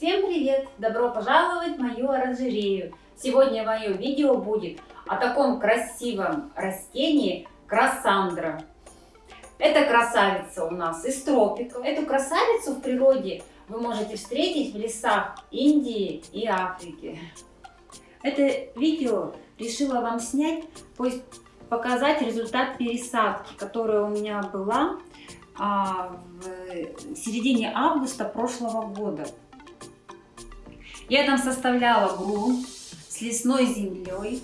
Всем привет! Добро пожаловать в мою оранжерею! Сегодня мое видео будет о таком красивом растении красандра. Это красавица у нас из тропиков. Эту красавицу в природе вы можете встретить в лесах Индии и Африки. Это видео решила вам снять, показать результат пересадки, которая у меня была а, в середине августа прошлого года. Я там составляла грунт с лесной землей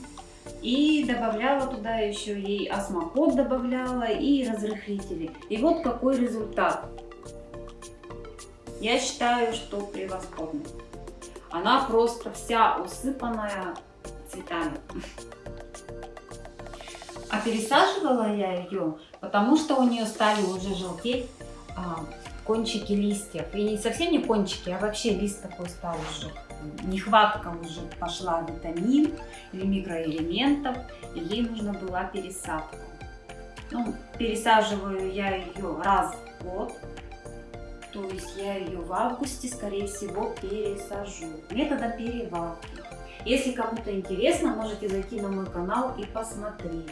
и добавляла туда еще ей осмокот добавляла и разрыхлители. И вот какой результат. Я считаю, что превосходный. Она просто вся усыпанная цветами. А пересаживала я ее, потому что у нее стали уже желтеть а, кончики листьев. И совсем не кончики, а вообще лист такой стал уже нехватка уже пошла витамин или микроэлементов, и ей нужна была пересадка. Ну, пересаживаю я ее раз в год, то есть я ее в августе, скорее всего, пересажу методом перевалки. Если кому-то интересно, можете зайти на мой канал и посмотреть.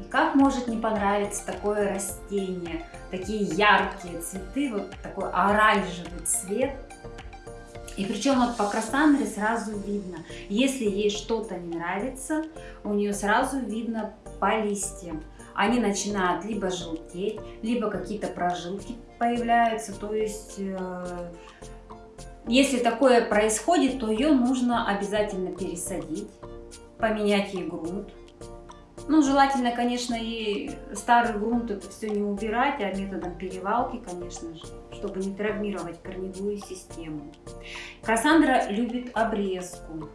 И как может не понравиться такое растение, такие яркие цветы, вот такой оранжевый цвет – и причем вот по Красандре сразу видно, если ей что-то не нравится, у нее сразу видно по листьям. Они начинают либо желтеть, либо какие-то прожилки появляются. То есть, э, если такое происходит, то ее нужно обязательно пересадить, поменять ей грунт. Ну, желательно, конечно, и старый грунт это все не убирать, а методом перевалки, конечно же, чтобы не травмировать корневую систему. Кассандра любит обрезку.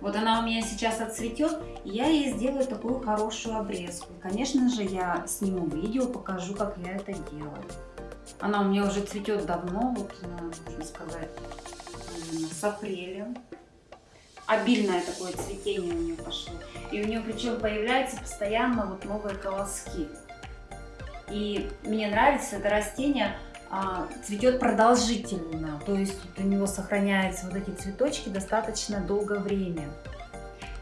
Вот она у меня сейчас отцветет, и я ей сделаю такую хорошую обрезку. Конечно же, я сниму видео, покажу, как я это делаю. Она у меня уже цветет давно, вот, можно сказать, с апреля обильное такое цветение у нее пошло. И у нее причем появляются постоянно вот новые колоски. И мне нравится это растение, а, цветет продолжительно, то есть у него сохраняются вот эти цветочки достаточно долгое время.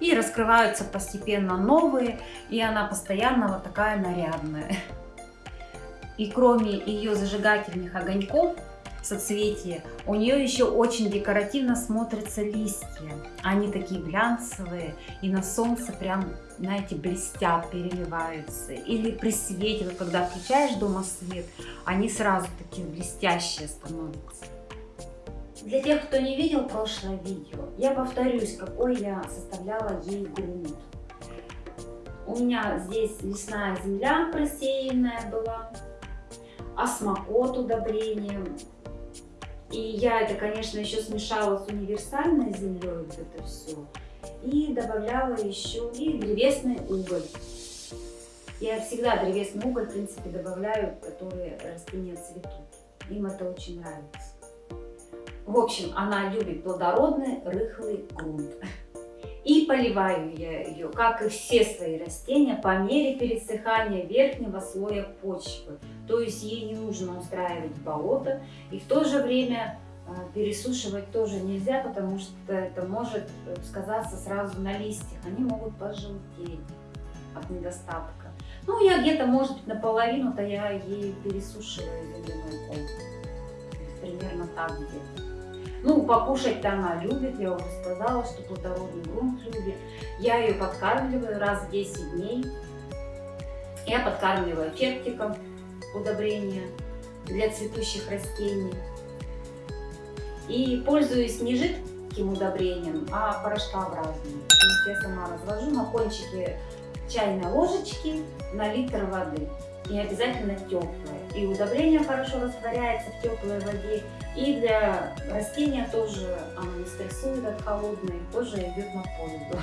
И раскрываются постепенно новые, и она постоянно вот такая нарядная. И кроме ее зажигательных огоньков, соцветие, у нее еще очень декоративно смотрятся листья. Они такие глянцевые и на солнце прям, знаете, блестят, переливаются. Или при свете, вот когда включаешь дома свет, они сразу такие блестящие становятся. Для тех, кто не видел прошлое видео, я повторюсь, какой я составляла ей грунт. У меня здесь лесная земля просеянная была, осмокот удобрением, и я это, конечно, еще смешала с универсальной землей, вот это все. И добавляла еще и древесный уголь. Я всегда древесный уголь, в принципе, добавляю, которые растения цветут. Им это очень нравится. В общем, она любит плодородный, рыхлый грунт. И поливаю я ее, как и все свои растения, по мере пересыхания верхнего слоя почвы. То есть ей не нужно устраивать болото. И в то же время э, пересушивать тоже нельзя, потому что это может э, сказаться сразу на листьях. Они могут пожелтеть от недостатка. Ну, я где-то, может быть, наполовину-то я ей пересушиваю земляной ком. Примерно так где-то. Ну, покушать-то она любит, я уже сказала, что плодородный грунт любит. Я ее подкармливаю раз в 10 дней. Я подкармливаю фертиком удобрения для цветущих растений. И пользуюсь не жидким удобрением, а порошкообразным. Я сама развожу на кончике чайной ложечки на литр воды. И обязательно теплое. И удобрение хорошо растворяется в теплой воде. И для растения тоже оно не стрессует от холодной, тоже идет на пользу.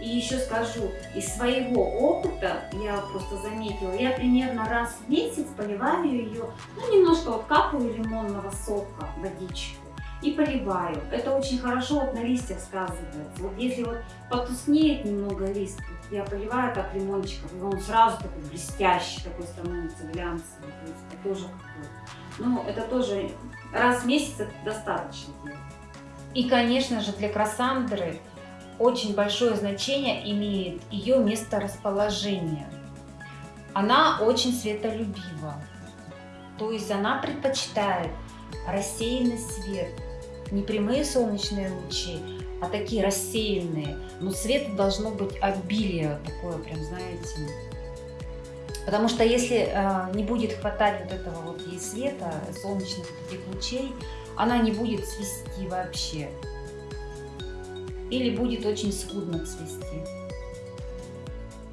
И еще скажу, из своего опыта, я просто заметила, я примерно раз в месяц поливаю ее, ну, немножко вот капаю лимонного сока, водичку. и поливаю. Это очень хорошо вот на листьях сказывается. Вот если вот потускнеет немного лист, я поливаю так лимончиком, и он сразу такой блестящий, такой становится глянцевый. То есть это тоже ну, это тоже раз в месяц это достаточно. И, конечно же, для красандры очень большое значение имеет ее месторасположение. Она очень светолюбива, то есть она предпочитает рассеянный свет, не прямые солнечные лучи, а такие рассеянные. Но света должно быть обилие, такое прям, знаете. Потому что если э, не будет хватать вот этого вот ей света, солнечных таких лучей, она не будет цвести вообще. Или будет очень скудно цвести.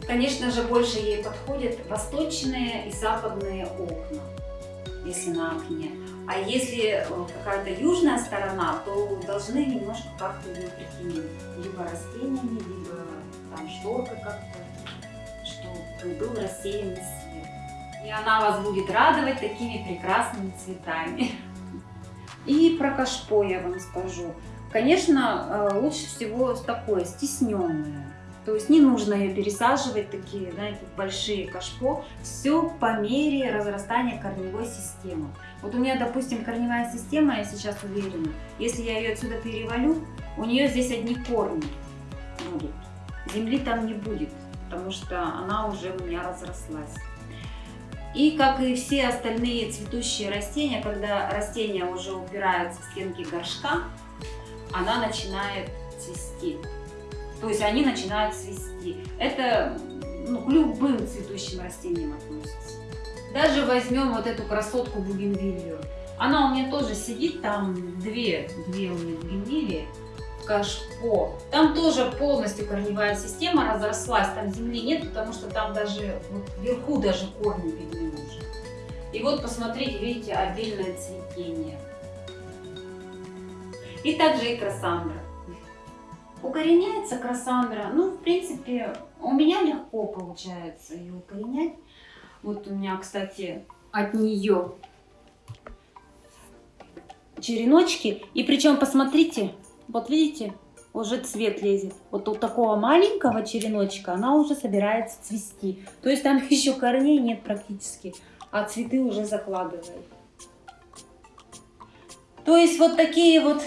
Конечно же, больше ей подходят восточные и западные окна, если на окне. А если э, какая-то южная сторона, то должны немножко как-то ее прикинуть. Либо растениями, либо там шторка как-то, чтобы был рассеянный свет. И она вас будет радовать такими прекрасными цветами. И про кашпо я вам скажу. Конечно, э, лучше всего такое, стесненное. То есть не нужно ее пересаживать, такие, знаете, большие кашпо. Все по мере разрастания корневой системы. Вот у меня, допустим, корневая система, я сейчас уверена, если я ее отсюда перевалю, у нее здесь одни корни будут. Земли там не будет, потому что она уже у меня разрослась. И как и все остальные цветущие растения, когда растения уже упираются в стенки горшка, она начинает цвести. То есть они начинают цвести. Это ну, к любым цветущим растениям относится. Даже возьмем вот эту красотку бугенвилью. Она у меня тоже сидит, там две, две у меня бугенвилии, кашпо. Там тоже полностью корневая система разрослась, там земли нет, потому что там даже вот, вверху даже корни видны уже. И вот посмотрите, видите, обильное цветение. И также и красандра. Укореняется красандра, ну, в принципе, у меня легко получается ее укоренять. Вот у меня, кстати, от нее череночки. И причем, посмотрите, вот видите, уже цвет лезет. Вот у такого маленького череночка она уже собирается цвести. То есть там еще корней нет практически, а цветы уже закладывает. То есть вот такие вот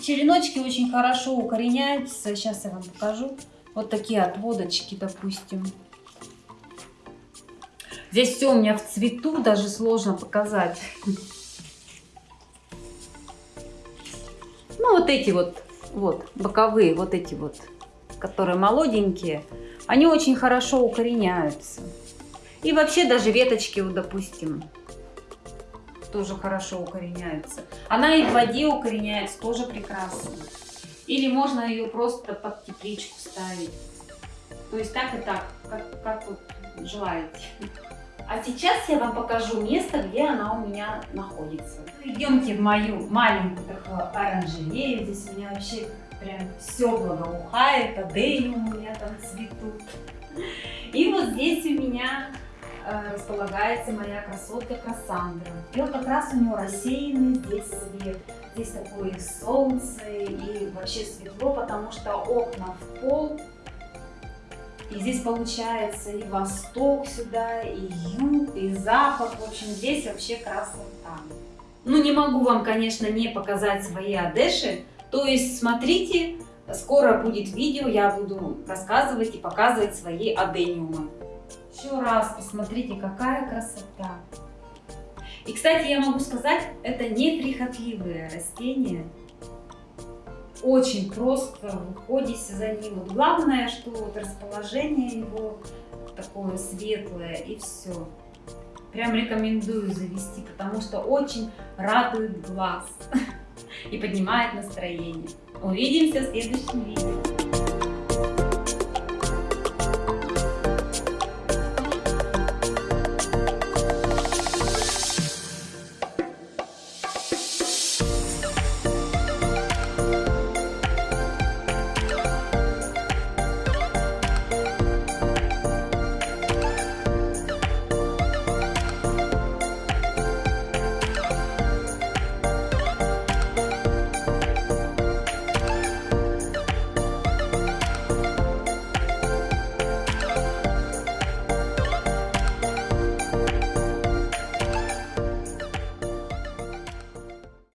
череночки очень хорошо укореняются. Сейчас я вам покажу. Вот такие отводочки, допустим. Здесь все у меня в цвету, даже сложно показать. Ну, вот эти вот, вот, боковые, вот эти вот, которые молоденькие, они очень хорошо укореняются. И вообще даже веточки, вот, допустим, тоже хорошо укореняется. Она и в воде укореняется, тоже прекрасно. Или можно ее просто под тепличку ставить. То есть так и так, как, как вот желаете. А сейчас я вам покажу место, где она у меня находится. Идемте в мою маленькую такую оранжерею. Здесь у меня вообще прям все благоухает, адениум у меня там цветут. И вот здесь у меня располагается моя красотка Кассандра. И вот как раз у него рассеянный здесь свет. Здесь такое солнце и вообще светло, потому что окна в пол. И здесь получается и восток сюда, и юг, и запад. В общем, здесь вообще красота. Ну, не могу вам, конечно, не показать свои одеши. То есть, смотрите, скоро будет видео, я буду рассказывать и показывать свои адениумы. Еще раз посмотрите, какая красота. И, кстати, я могу сказать, это неприхотливые растения. Очень просто в уходе за ним. Вот главное, что вот расположение его такое светлое и все. Прям рекомендую завести, потому что очень радует глаз и поднимает настроение. Увидимся в следующем видео.